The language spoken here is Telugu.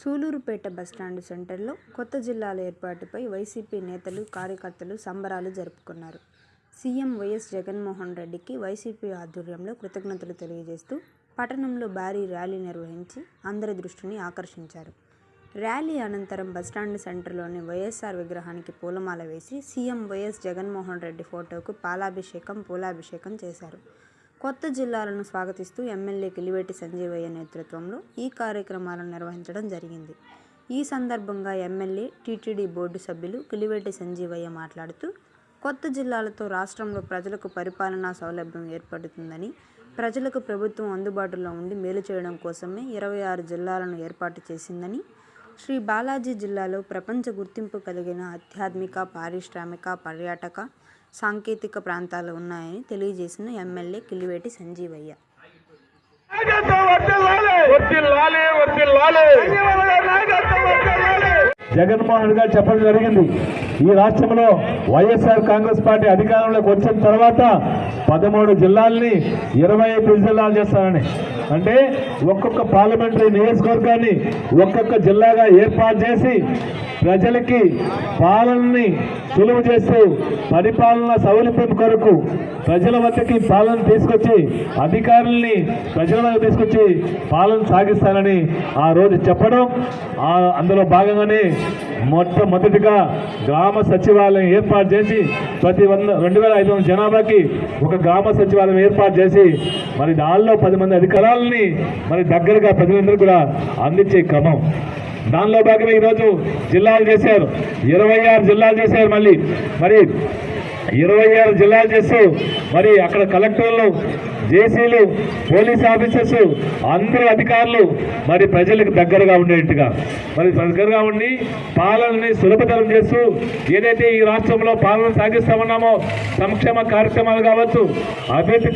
సూలూరుపేట బస్టాండ్ సెంటర్లో కొత్త జిల్లాల ఏర్పాటుపై వైసీపీ నేతలు కార్యకర్తలు సంబరాలు జరుపుకున్నారు. సీఎం వైఎస్ జగన్మోహన్ రెడ్డికి వైసీపీ ఆధ్వర్యంలో కృతజ్ఞతలు తెలియజేస్తూ పట్టణంలో భారీ ర్యాలీ నిర్వహించి అందరి దృష్టిని ఆకర్షించారు. ర్యాలీ అనంతరం బస్టాండ్ సెంటర్లోని వైఎస్ఆర్ విగ్రహానికి పూలమాల వేసి సీఎం వైఎస్ జగన్మోహన్ రెడ్డి ఫోటోకు పాలాభిషేకం పూలాభిషేకం చేశారు. కొత్త జిల్లాలను స్వాగతిస్తూ ఎమ్మెల్యే కిలివేటి సంజీవయ్య నేతృత్వంలో ఈ కార్యక్రమాలను నిర్వహించడం జరిగింది. ఈ సందర్భంగా ఎమ్మెల్యే టీటీడీ బోర్డు సభ్యులు కిలివేటి సంజీవయ్య మాట్లాడుతూ కొత్త జిల్లాలతో రాష్ట్రంలో ప్రజలకు పరిపాలనా సౌలభ్యం ఏర్పడుతుందని ప్రజలకు ప్రభుత్వం అందుబాటులో ఉండి మేలు చేయడం కోసమే ఇరవై ఆరు జిల్లాలను ఏర్పాటు చేసిందని శ్రీ బాలాజీ జిల్లాలో ప్రపంచ గుర్తింపు కలిగిన ఆధ్యాత్మిక పారిశ్రామిక పర్యాటక సాంకేతిక ప్రాంతాలు ఉన్నాయని తెలియజేసిన ఎమ్మెల్యే కిలివేటి సంజీవయ్య నాయకత్వం వర్ధిల్లాలి. జగన్మోహన్ గారు చెప్పడం జరిగింది. ఈ రాష్ట్రంలో వైఎస్ఆర్ కాంగ్రెస్ పార్టీ అధికారంలోకి వచ్చిన తర్వాత పదమూడు జిల్లాల్ని ఇరవై ఐదు జిల్లాలు చేస్తారని. అంటే ఒక్కొక్క పార్లమెంటరీ నియోజకవర్గాన్ని ఒక్కొక్క జిల్లాగా ఏర్పాటు చేసి ప్రజలకి పాలనని సులువు చేస్తూ పరిపాలన సౌలభ్యం కొరకు ప్రజల వద్దకి పాలన తీసుకొచ్చి అధికారుల్ని ప్రజల వద్ద తీసుకొచ్చి పాలన సాగిస్తానని ఆ రోజు చెప్పడం. అందులో భాగంగానే మొట్టమొదటిగా గ్రామ సచివాలయం ఏర్పాటు చేసి ప్రతి వంద రెండు వేల ఐదు వందల జనాభాకి ఒక గ్రామ సచివాలయం ఏర్పాటు చేసి మరి దానిలో పది మంది అధికారాలని మరి దగ్గరగా ప్రజలందరూ కూడా అందించే క్రమం. దానిలో భాగంగా ఈరోజు జిల్లాలు చేశారు. ఇరవై ఆరు జిల్లాలు చేశారు మళ్ళీ. మరి ఇరవై ఆరు జిల్లాలు చేస్తూ మరి అక్కడ కలెక్టర్లు జేసీలు పోలీస్ ఆఫీసర్స్ అందరు అధికారులు మరి ప్రజలకు దగ్గరగా ఉండేట్టుగా. మరి దగ్గరగా ఉండి పాలనని సులభతరం చేస్తూ ఏదైతే ఈ రాష్ట్రంలో పాలన సాగిస్తామన్నామో సంక్షేమ కార్యక్రమాలు కావచ్చు అభివృద్ధి